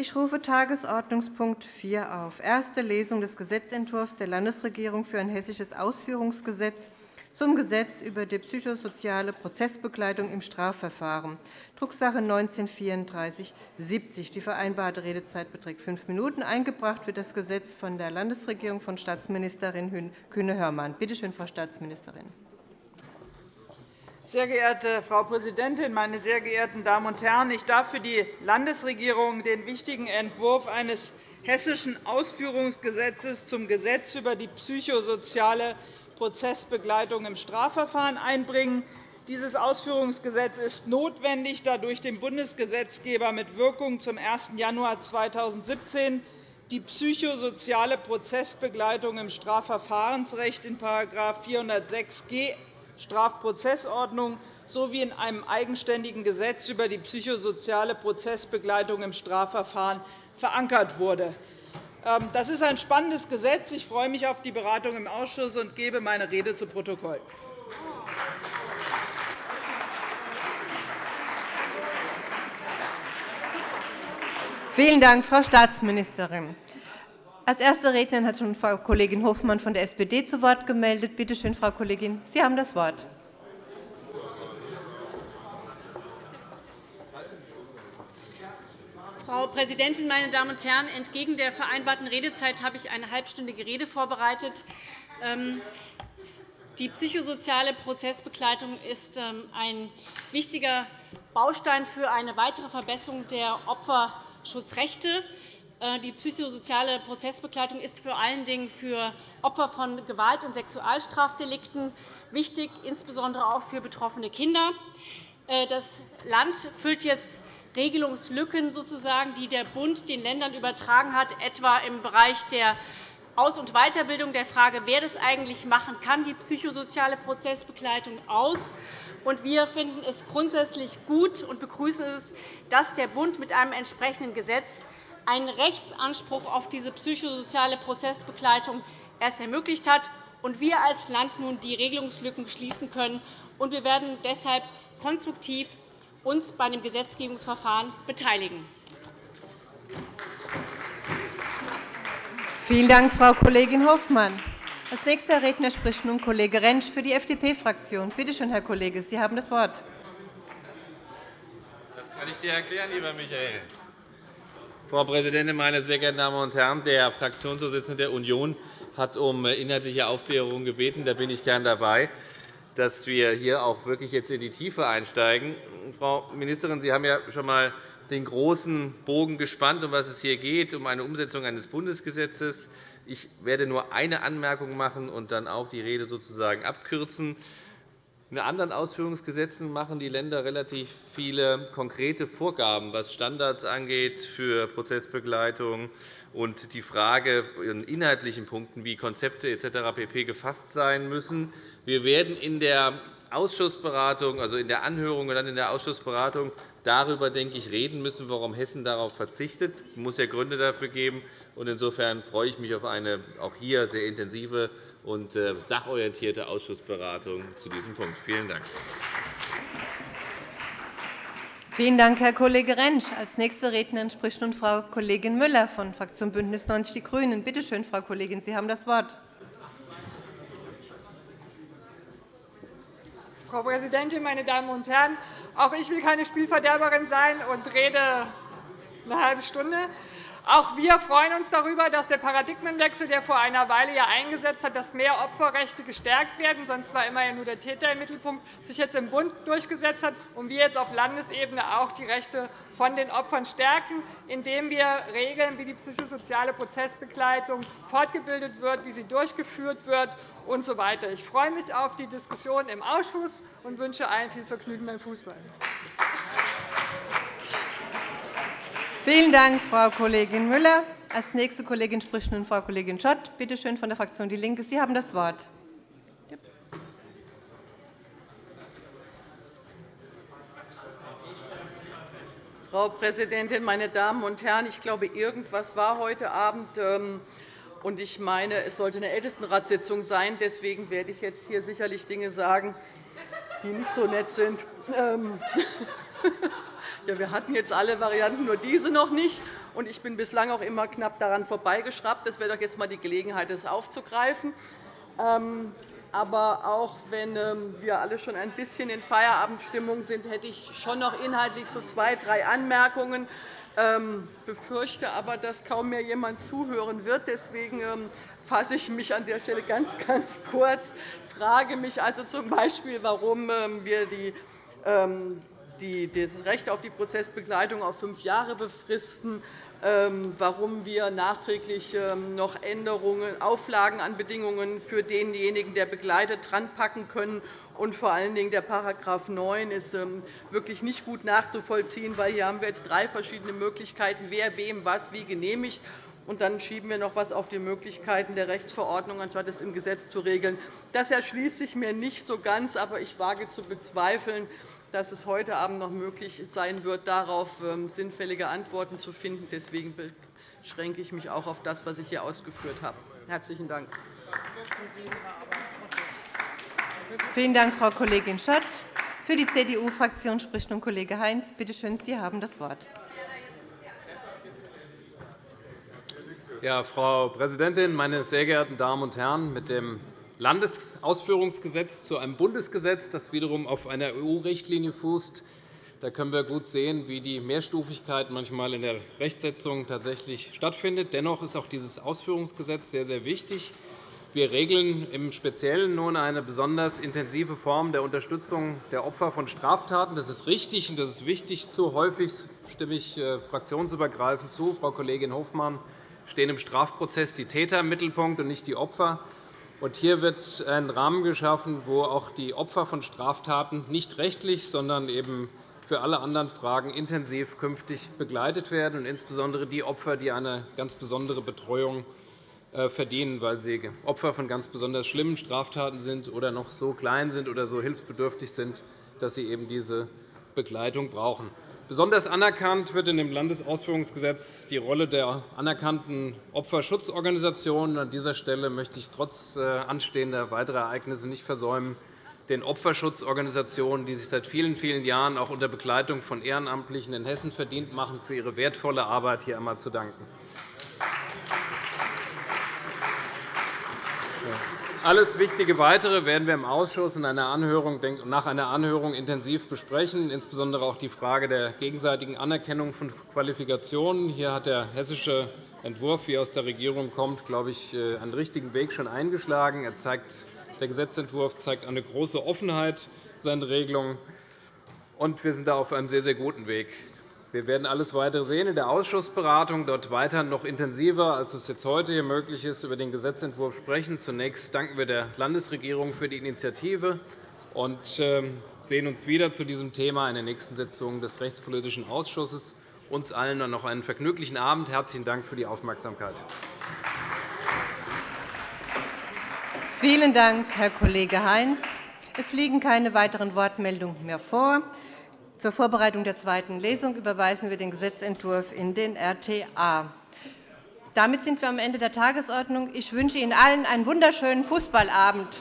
Ich rufe Tagesordnungspunkt 4 auf. Erste Lesung des Gesetzentwurfs der Landesregierung für ein hessisches Ausführungsgesetz zum Gesetz über die psychosoziale Prozessbegleitung im Strafverfahren, Drucksache 19-3470. Die vereinbarte Redezeit beträgt fünf Minuten. Eingebracht wird das Gesetz von der Landesregierung von Staatsministerin Kühne-Hörmann. Bitte schön, Frau Staatsministerin. Sehr geehrte Frau Präsidentin, meine sehr geehrten Damen und Herren! Ich darf für die Landesregierung den wichtigen Entwurf eines hessischen Ausführungsgesetzes zum Gesetz über die psychosoziale Prozessbegleitung im Strafverfahren einbringen. Dieses Ausführungsgesetz ist notwendig, da durch den Bundesgesetzgeber mit Wirkung zum 1. Januar 2017 die psychosoziale Prozessbegleitung im Strafverfahrensrecht in § 406g Strafprozessordnung sowie in einem eigenständigen Gesetz über die psychosoziale Prozessbegleitung im Strafverfahren verankert wurde. Ähm, das ist ein spannendes Gesetz. Ich freue mich auf die Beratung im Ausschuss und gebe meine Rede zu Protokoll. Vielen Dank, Frau Staatsministerin. Als erste Rednerin hat schon Frau Kollegin Hofmann von der SPD zu Wort gemeldet. Bitte schön, Frau Kollegin, Sie haben das Wort. Frau Präsidentin, meine Damen und Herren! Entgegen der vereinbarten Redezeit habe ich eine halbstündige Rede vorbereitet. Ähm, die psychosoziale Prozessbegleitung ist ähm, ein wichtiger Baustein für eine weitere Verbesserung der Opferschutzrechte. Äh, die psychosoziale Prozessbegleitung ist vor allen Dingen für Opfer von Gewalt- und Sexualstrafdelikten wichtig, insbesondere auch für betroffene Kinder. Äh, das Land füllt jetzt Regelungslücken, sozusagen, die der Bund den Ländern übertragen hat, etwa im Bereich der Aus- und Weiterbildung, der Frage, wer das eigentlich machen kann, die psychosoziale Prozessbegleitung aus. Wir finden es grundsätzlich gut und begrüßen es, dass der Bund mit einem entsprechenden Gesetz einen Rechtsanspruch auf diese psychosoziale Prozessbegleitung erst ermöglicht hat und wir als Land nun die Regelungslücken schließen können. Wir werden deshalb konstruktiv uns bei dem Gesetzgebungsverfahren beteiligen. Vielen Dank, Frau Kollegin Hofmann. Als nächster Redner spricht nun Kollege Rentsch für die FDP-Fraktion. Bitte schön, Herr Kollege, Sie haben das Wort. Das kann ich dir erklären, lieber Michael. Frau Präsidentin, meine sehr geehrten Damen und Herren! Der Fraktionsvorsitzende der Union hat um inhaltliche Aufklärung gebeten. Da bin ich gern dabei, dass wir hier auch wirklich jetzt in die Tiefe einsteigen. Frau Ministerin, Sie haben ja schon einmal den großen Bogen gespannt, um was es hier geht, um eine Umsetzung eines Bundesgesetzes. Ich werde nur eine Anmerkung machen und dann auch die Rede sozusagen abkürzen. In anderen Ausführungsgesetzen machen die Länder relativ viele konkrete Vorgaben, was Standards angeht für Prozessbegleitung und die Frage in inhaltlichen Punkten wie Konzepte etc. pp. gefasst sein müssen. Wir werden in der Ausschussberatung, also in der Anhörung und dann in der Ausschussberatung darüber, denke ich, reden müssen, warum Hessen darauf verzichtet. Es muss ja Gründe dafür geben. Insofern freue ich mich auf eine auch hier sehr intensive und äh, sachorientierte Ausschussberatung zu diesem Punkt. Vielen Dank. Vielen Dank, Herr Kollege Rentsch. Als nächste Rednerin spricht nun Frau Kollegin Müller von Fraktion BÜNDNIS 90 die GRÜNEN. Bitte schön, Frau Kollegin, Sie haben das Wort. Frau Präsidentin, meine Damen und Herren! Auch ich will keine Spielverderberin sein und rede eine halbe Stunde. Auch wir freuen uns darüber, dass der Paradigmenwechsel, der vor einer Weile ja eingesetzt hat, dass mehr Opferrechte gestärkt werden, sonst war immer nur der Täter im Mittelpunkt, sich jetzt im Bund durchgesetzt hat und wir jetzt auf Landesebene auch die Rechte von den Opfern stärken, indem wir regeln, wie die psychosoziale Prozessbegleitung fortgebildet wird, wie sie durchgeführt wird usw. So ich freue mich auf die Diskussion im Ausschuss und wünsche allen viel Vergnügen beim Fußball. Vielen Dank, Frau Kollegin Müller. Als nächste Kollegin spricht nun Frau Kollegin Schott, bitte schön von der Fraktion DIE LINKE. Sie haben das Wort. Frau Präsidentin, meine Damen und Herren! Ich glaube, irgendwas war heute Abend. Ähm, und ich meine, es sollte eine Ältestenratssitzung sein. Deswegen werde ich jetzt hier sicherlich Dinge sagen, die nicht so nett sind. Ähm, Ja, wir hatten jetzt alle Varianten, nur diese noch nicht. Und ich bin bislang auch immer knapp daran vorbeigeschraubt. Das wäre doch jetzt einmal die Gelegenheit, das aufzugreifen. Ähm, aber auch wenn ähm, wir alle schon ein bisschen in Feierabendstimmung sind, hätte ich schon noch inhaltlich so zwei, drei Anmerkungen. Ich ähm, befürchte aber, dass kaum mehr jemand zuhören wird. Deswegen fasse ich mich an der Stelle ganz, ganz kurz. Ich frage mich also z. B., warum wir die das Recht auf die Prozessbegleitung auf fünf Jahre befristen, ähm, warum wir nachträglich ähm, noch Änderungen, Auflagen an Bedingungen für denjenigen, der begleitet, dranpacken können. Und vor allen Dingen der § 9 ist ähm, wirklich nicht gut nachzuvollziehen, weil hier haben wir jetzt drei verschiedene Möglichkeiten, wer wem was wie genehmigt. Und dann schieben wir noch etwas auf die Möglichkeiten der Rechtsverordnung, anstatt es im Gesetz zu regeln. Das erschließt sich mir nicht so ganz, aber ich wage zu bezweifeln, dass es heute Abend noch möglich sein wird, darauf ähm, sinnfällige Antworten zu finden. Deswegen beschränke ich mich auch auf das, was ich hier ausgeführt habe. – Herzlichen Dank. Vielen Dank, Frau Kollegin Schott. Für die CDU-Fraktion spricht nun Kollege Heinz. Bitte schön, Sie haben das Wort. Ja, Frau Präsidentin, meine sehr geehrten Damen und Herren! Mit dem Landesausführungsgesetz zu einem Bundesgesetz, das wiederum auf einer EU-Richtlinie fußt. Da können wir gut sehen, wie die Mehrstufigkeit manchmal in der Rechtsetzung tatsächlich stattfindet. Dennoch ist auch dieses Ausführungsgesetz sehr, sehr wichtig. Wir regeln im Speziellen nun eine besonders intensive Form der Unterstützung der Opfer von Straftaten. Das ist richtig und das ist wichtig. Zu häufig stimme ich äh, fraktionsübergreifend zu. Frau Kollegin Hofmann stehen im Strafprozess die Täter im Mittelpunkt und nicht die Opfer. Hier wird ein Rahmen geschaffen, wo auch die Opfer von Straftaten nicht rechtlich, sondern eben für alle anderen Fragen intensiv künftig begleitet werden, und insbesondere die Opfer, die eine ganz besondere Betreuung äh, verdienen, weil sie Opfer von ganz besonders schlimmen Straftaten sind oder noch so klein sind oder so hilfsbedürftig sind, dass sie eben diese Begleitung brauchen. Besonders anerkannt wird in dem Landesausführungsgesetz die Rolle der anerkannten Opferschutzorganisationen. An dieser Stelle möchte ich trotz äh, anstehender weiterer Ereignisse nicht versäumen, den Opferschutzorganisationen, die sich seit vielen, vielen Jahren auch unter Begleitung von Ehrenamtlichen in Hessen verdient machen, für ihre wertvolle Arbeit hier einmal zu danken. Alles Wichtige Weitere werden wir im Ausschuss nach einer Anhörung intensiv besprechen, insbesondere auch die Frage der gegenseitigen Anerkennung von Qualifikationen. Hier hat der hessische Entwurf, wie er aus der Regierung kommt, glaube ich, äh, einen richtigen Weg schon eingeschlagen. Er zeigt, der Gesetzentwurf zeigt eine große Offenheit seinen Regelungen. Und wir sind da auf einem sehr, sehr guten Weg. Wir werden alles weitere sehen in der Ausschussberatung, dort weiter noch intensiver, als es jetzt heute hier möglich ist, über den Gesetzentwurf sprechen. Zunächst danken wir der Landesregierung für die Initiative und ähm, sehen uns wieder zu diesem Thema in der nächsten Sitzung des Rechtspolitischen Ausschusses. Uns allen noch einen vergnüglichen Abend. Herzlichen Dank für die Aufmerksamkeit. Vielen Dank, Herr Kollege Heinz. Es liegen keine weiteren Wortmeldungen mehr vor. Zur Vorbereitung der zweiten Lesung überweisen wir den Gesetzentwurf in den RTA. Damit sind wir am Ende der Tagesordnung. Ich wünsche Ihnen allen einen wunderschönen Fußballabend.